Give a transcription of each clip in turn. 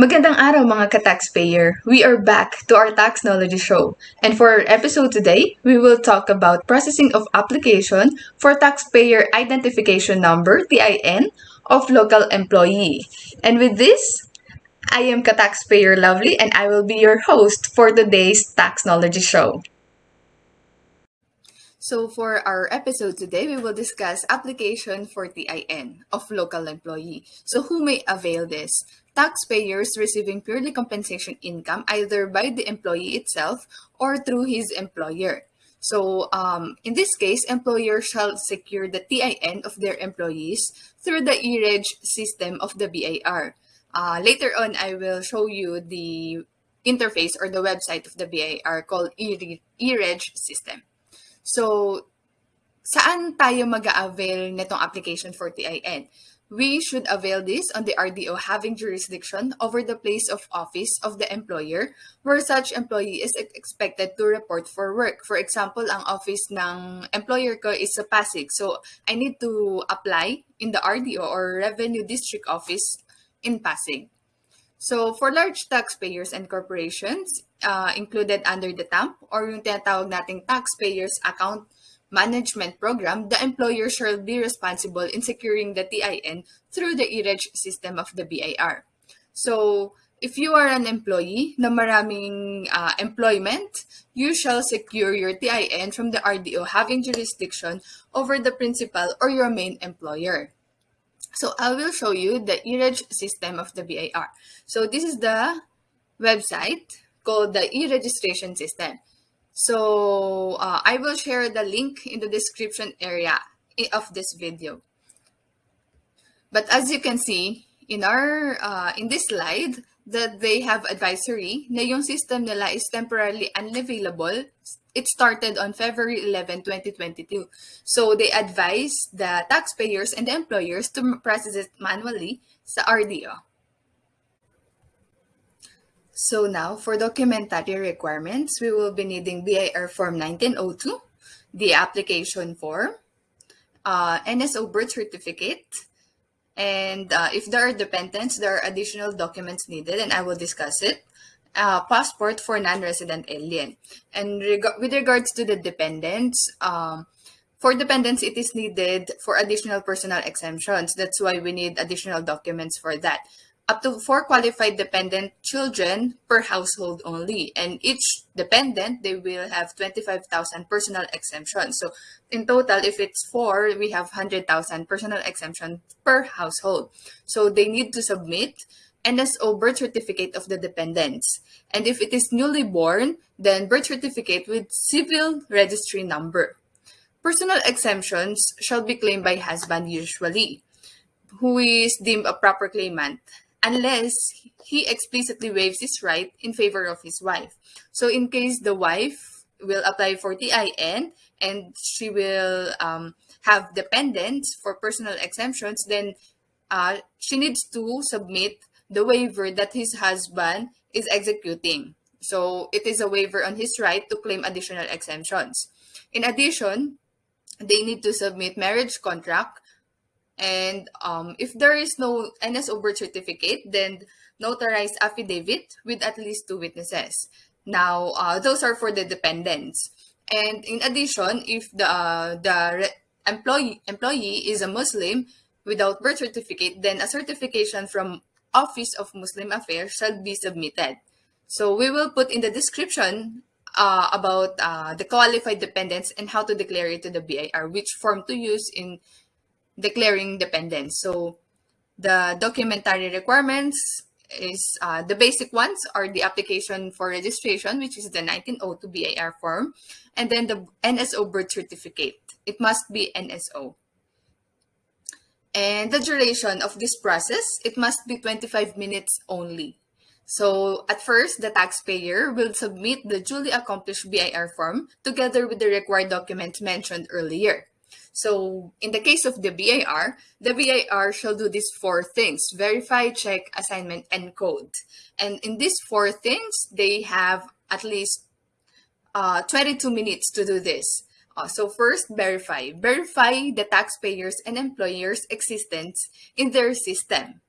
Magandang araw mga ka-taxpayer! We are back to our Tax Knowledge Show. And for our episode today, we will talk about processing of application for Taxpayer Identification Number, TIN, of local employee. And with this, I am ka-taxpayer Lovely and I will be your host for today's Tax Knowledge Show. So for our episode today, we will discuss application for TIN of local employee. So who may avail this? Taxpayers receiving purely compensation income either by the employee itself or through his employer. So um, in this case, employer shall secure the TIN of their employees through the e-reg system of the BIR. Uh, later on, I will show you the interface or the website of the BIR called e-reg system. So, saan tayo mag-avail nitong application for TIN? We should avail this on the RDO having jurisdiction over the place of office of the employer where such employee is expected to report for work. For example, ang office ng employer ko is sa Pasig. So, I need to apply in the RDO or Revenue District Office in Pasig. So, for large taxpayers and corporations, uh, included under the TAMP or yung tinatawag nating Taxpayers Account management program, the employer shall be responsible in securing the TIN through the e-reg system of the BIR. So, if you are an employee na maraming uh, employment, you shall secure your TIN from the RDO having jurisdiction over the principal or your main employer. So I will show you the e-reg system of the BIR. So this is the website called the e-registration system. So uh, I will share the link in the description area of this video. But as you can see in our uh, in this slide that they have advisory na yung system nila is temporarily unavailable. It started on February 11, 2022. So they advise the taxpayers and the employers to process it manually sa RDO. So now, for documentary requirements, we will be needing BIR Form 1902, the application form, uh, NSO birth certificate, and uh, if there are dependents, there are additional documents needed, and I will discuss it. Uh, passport for non-resident alien. And reg with regards to the dependents, um, for dependents, it is needed for additional personal exemptions. That's why we need additional documents for that up to four qualified dependent children per household only. And each dependent, they will have 25,000 personal exemptions. So in total, if it's four, we have 100,000 personal exemption per household. So they need to submit NSO birth certificate of the dependents. And if it is newly born, then birth certificate with civil registry number. Personal exemptions shall be claimed by husband usually, who is deemed a proper claimant unless he explicitly waives his right in favor of his wife. So in case the wife will apply for TIN and she will um, have dependents for personal exemptions, then uh, she needs to submit the waiver that his husband is executing. So it is a waiver on his right to claim additional exemptions. In addition, they need to submit marriage contract and um, if there is no NSO birth certificate, then notarized affidavit with at least two witnesses. Now, uh, those are for the dependents. And in addition, if the uh, the employee employee is a Muslim without birth certificate, then a certification from Office of Muslim Affairs shall be submitted. So we will put in the description uh, about uh, the qualified dependents and how to declare it to the BIR, which form to use in declaring dependence. So the documentary requirements is uh, the basic ones are the application for registration, which is the 1902 BIR form, and then the NSO birth certificate. It must be NSO. And the duration of this process, it must be 25 minutes only. So at first, the taxpayer will submit the duly accomplished BIR form together with the required documents mentioned earlier. So in the case of the BIR, the BIR shall do these four things, verify, check, assignment, and code. And in these four things, they have at least uh, 22 minutes to do this. Uh, so first, verify. Verify the taxpayers and employers' existence in their system.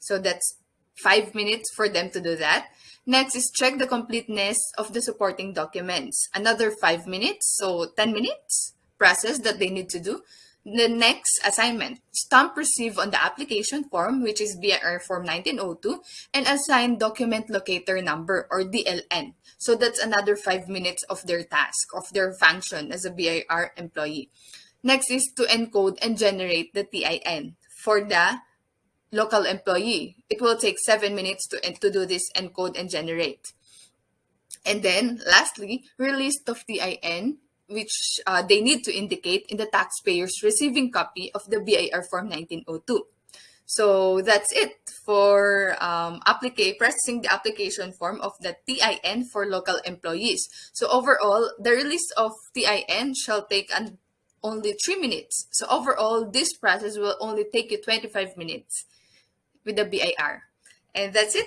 So that's five minutes for them to do that. Next is check the completeness of the supporting documents. Another five minutes, so 10 minutes process that they need to do. The next assignment, stamp receive on the application form, which is BIR form 1902, and assign document locator number or DLN. So that's another five minutes of their task, of their function as a BIR employee. Next is to encode and generate the TIN for the local employee. It will take seven minutes to, to do this encode and generate. And then lastly, release of the TIN, which uh, they need to indicate in the taxpayer's receiving copy of the BIR Form 1902. So that's it for um, processing the application form of the TIN for local employees. So overall, the release of TIN shall take an, only three minutes. So overall, this process will only take you 25 minutes with the BIR. And that's it.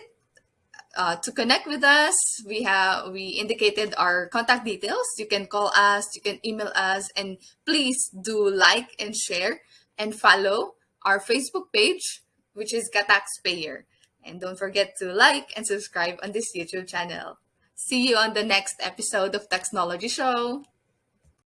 Uh, to connect with us, we have we indicated our contact details. You can call us, you can email us, and please do like and share and follow our Facebook page, which is Kataxpayer. And don't forget to like and subscribe on this YouTube channel. See you on the next episode of Taxnology Show.